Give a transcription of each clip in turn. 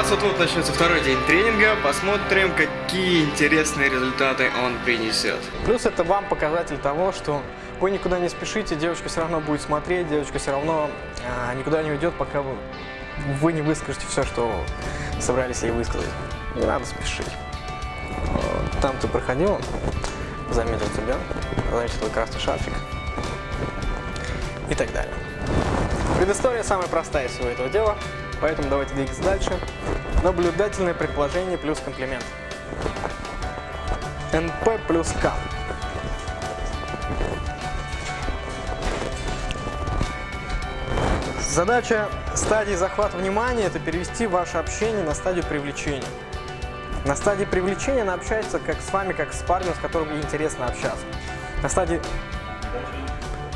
Сейчас вот, вот начнется второй день тренинга, посмотрим, какие интересные результаты он принесет. Плюс это вам показатель того, что вы никуда не спешите, девочка все равно будет смотреть, девочка все равно а, никуда не уйдет, пока вы, вы не выскажете все, что собрались ей высказать. Не надо спешить. Там ты проходил, заметил тебя, заметил твой красный шарфик и так далее. Предыстория самая простая из всего этого дела, поэтому давайте двигаться дальше. Наблюдательное предположение плюс комплимент. НП плюс К. Задача стадии захвата внимания – это перевести ваше общение на стадию привлечения. На стадии привлечения она общается как с вами, как с парнем, с которым ей интересно общаться. На стадии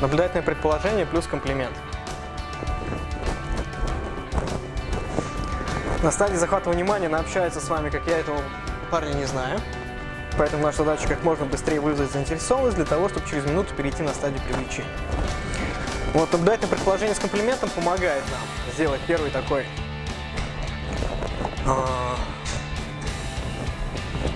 наблюдательное предположение плюс комплимент. На стадии захвата внимания она общается с вами, как я этого парня не знаю. Поэтому наша задача как можно быстрее вызвать заинтересованность для того, чтобы через минуту перейти на стадию привлечения. Вот наблюдательное предположение с комплиментом помогает нам сделать первый такой а,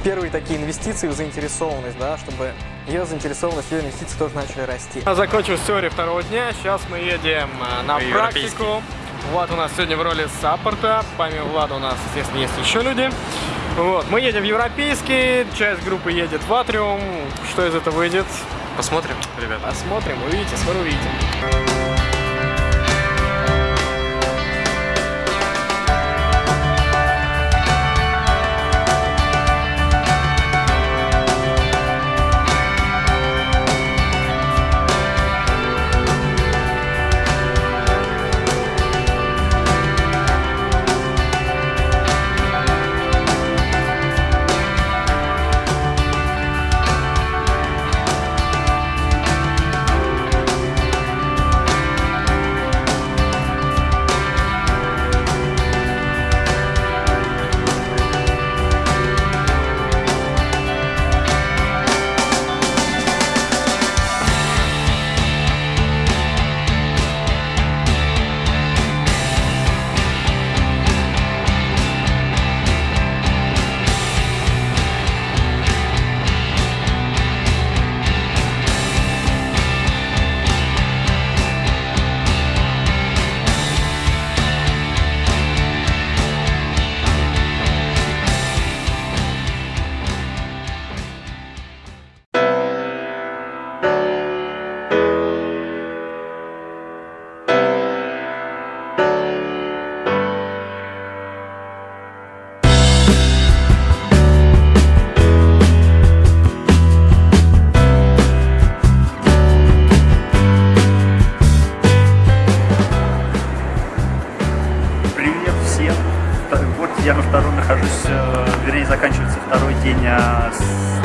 первые такие инвестиции в заинтересованность, да, чтобы ее заинтересованность, ее инвестиции тоже начали расти. Закончилась теория второго дня, сейчас мы едем э, на Европейский. практику. Влад у нас сегодня в роли саппорта, помимо Влада у нас, естественно, есть еще люди. Вот, мы едем в европейский, часть группы едет в Атриум. Что из этого выйдет? Посмотрим, ребята. Посмотрим, увидите, скоро увидите.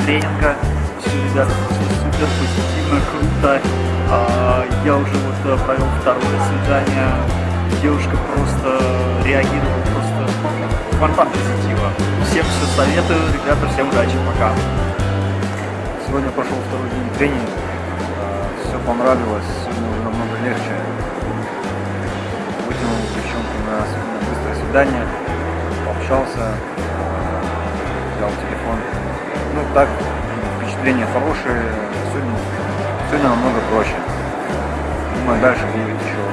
Тренинга. Все, ребята, супер позитивно, круто. А, Я уже вот э, провел второе свидание. Девушка просто реагировала просто фонтан позитива. Всем все советую, ребята, всем удачи, пока. Сегодня прошел второй день тренинга. Все понравилось, сегодня уже намного легче. Вытянул девчонку на с- быстрое свидание, пообщался, взял телефон. Ну так, впечатления хорошие, сегодня, сегодня намного проще. Думаю, дальше будет еще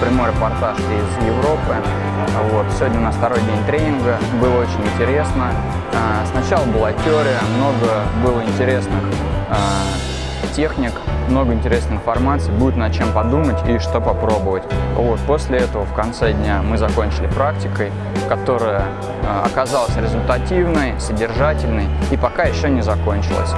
прямой репортаж из Европы. Вот, сегодня у нас второй день тренинга. Было очень интересно. А, Сначала была теория, много было интересных а, техник, много интересной информации, будет над чем подумать и что попробовать. Вот, после этого в конце дня мы закончили практикой, которая а, оказалась результативной, содержательной и пока еще не закончилась.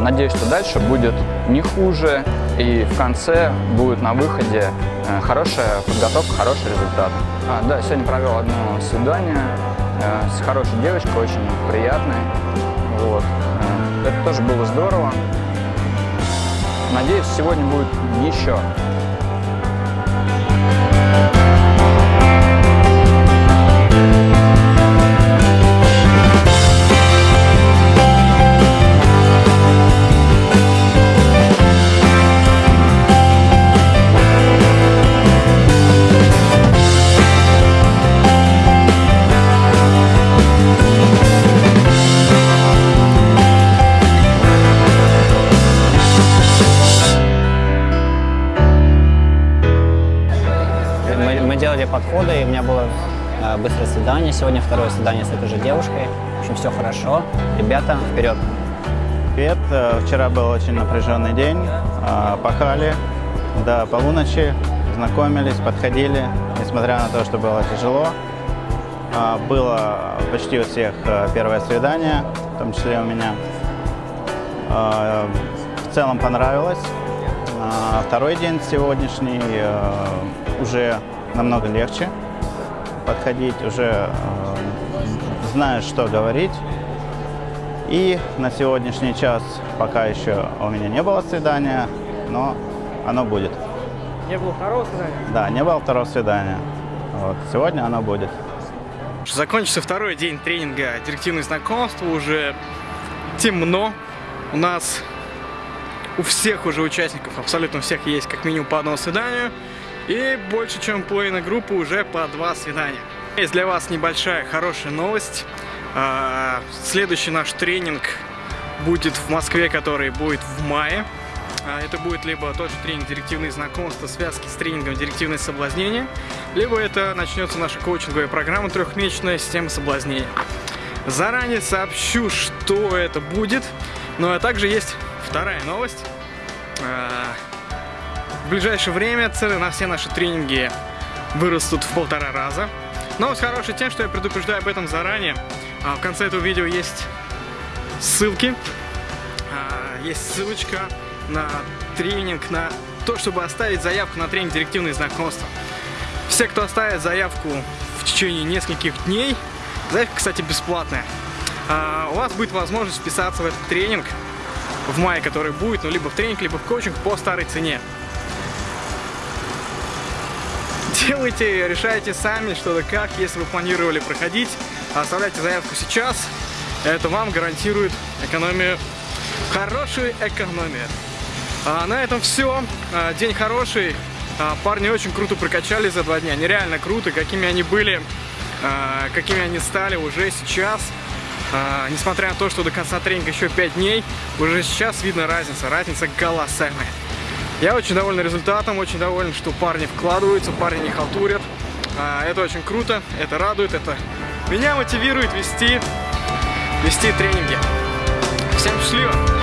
Надеюсь, что дальше будет не хуже и в конце будет на выходе э, хорошая подготовка, хороший результат. А, да, сегодня провел одно свидание э, с хорошей девочкой, очень приятной. Вот. Э, Это тоже было здорово. Надеюсь, сегодня будет еще. Было э, быстрое свидание. Сегодня второе свидание с этой же девушкой. В общем, все хорошо. Ребята, вперед! Привет. Э, Вчера был очень напряженный день. Э, Пахали до полуночи, знакомились, подходили, несмотря на то, что было тяжело. Э, Было почти у всех э, первое свидание, в том числе у меня. В целом понравилось. Второй день сегодняшний э, уже намного легче подходить, уже э, знаешь, что говорить. И на сегодняшний час пока еще у меня не было свидания, но оно будет. Не было второго свидания? Да, не было второго свидания. Вот. Сегодня оно будет. Закончился второй день тренинга «Директивные знакомства». Уже темно. У нас у всех уже участников, абсолютно у всех есть как минимум по одному свиданию. И больше, чем половина группы уже по два свидания. Есть для вас небольшая хорошая новость. А, Следующий наш тренинг будет в Москве, который будет в мае. А, Это будет либо тот же тренинг «Директивные знакомства», связки с тренингом «Директивное соблазнение», либо это начнется наша коучинговая программа «Трехмесячная система соблазнения». Заранее сообщу, что это будет. Ну а также есть вторая новость. Ближайшее время цены на все наши тренинги вырастут в полтора раза. Новость хорошая тем, что я предупреждаю об этом заранее. А В конце этого видео есть ссылки. А, Есть ссылочка на тренинг, на то, чтобы оставить заявку на тренинг «Директивные знакомства». Все, кто оставит заявку в течение нескольких дней, заявка, кстати, бесплатная, а, у вас будет возможность вписаться в этот тренинг в мае, который будет, ну, либо в тренинг, либо в коучинг по старой цене. Делайте, решайте сами, что да как, если вы планировали проходить, оставляйте заявку сейчас, это вам гарантирует экономию, хорошую экономию. А, на этом все. день хороший. А, парни очень круто прокачались за два дня. Нереально круто, какими они были, а, какими они стали уже сейчас. А, несмотря на то, что до конца тренинга еще 5 дней, уже сейчас видно разница. Разница колоссальная. Я очень доволен результатом, очень доволен, что парни вкладываются, парни не халтурят. А, это очень круто, это радует, это меня мотивирует вести, вести тренинги. Всем счастливо!